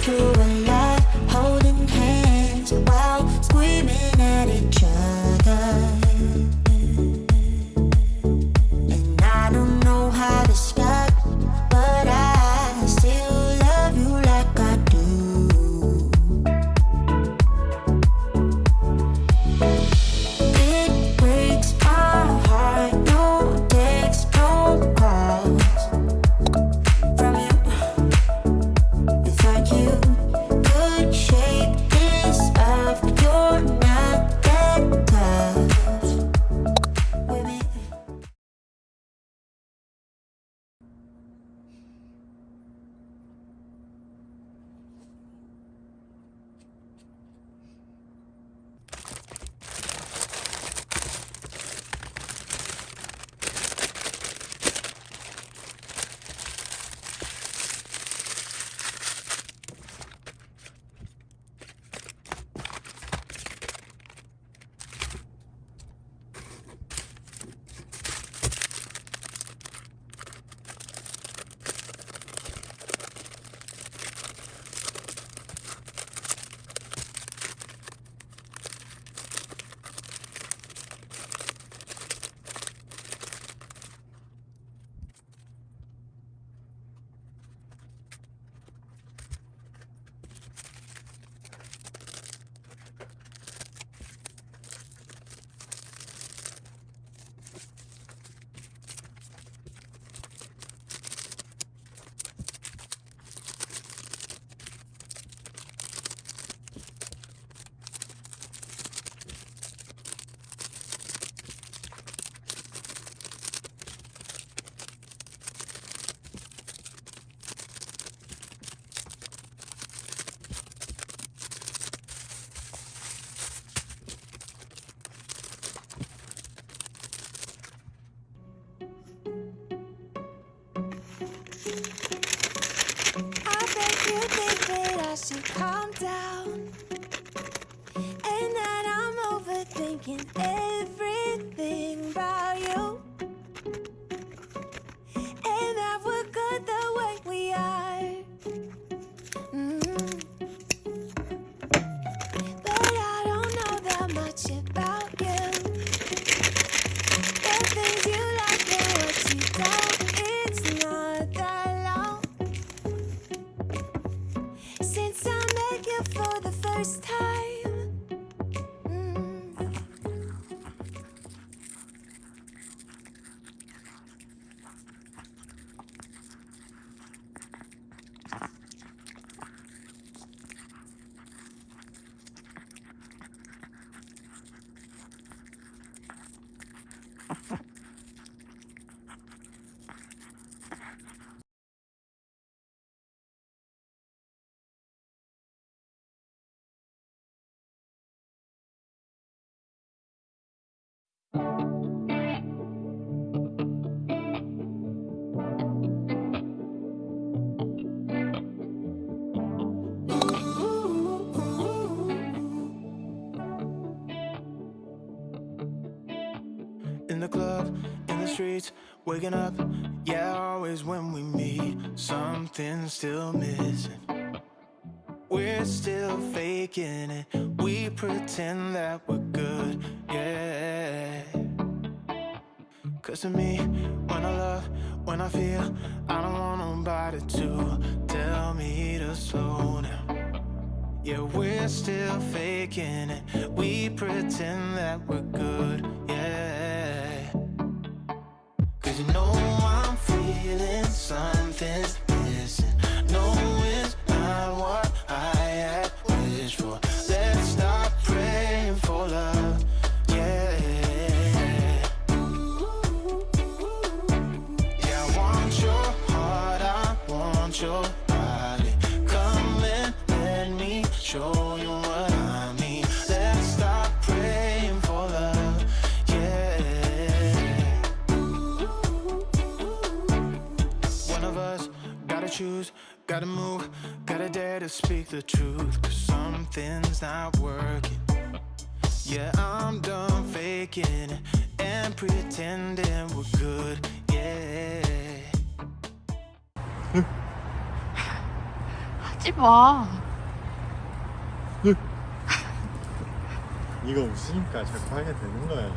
through a In the club, in the streets, waking up. Yeah, always when we meet, something's still missing. We're still faking it. We pretend that we're good, yeah. Cause to me, when I love, when I feel, I don't want nobody to tell me to slow down. Yeah, we're still faking it. We pretend that we're good, yeah. Your body. Come and let me show you what I mean. Let's stop praying for love, yeah. One of us gotta choose, gotta move, gotta dare to speak the truth. Cause something's not working. Yeah, I'm done faking and pretending we're good, yeah. 웃지 마. 이거 웃으니까 자꾸 하게 되는 거야.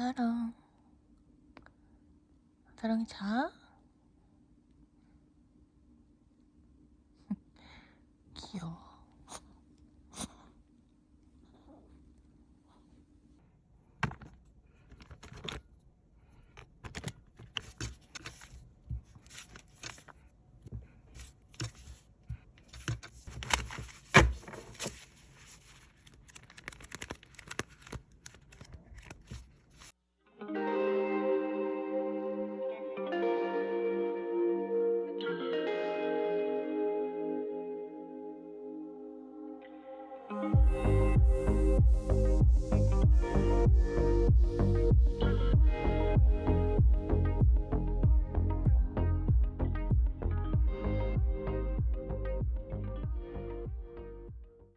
사랑. 사랑이 자? 귀여워.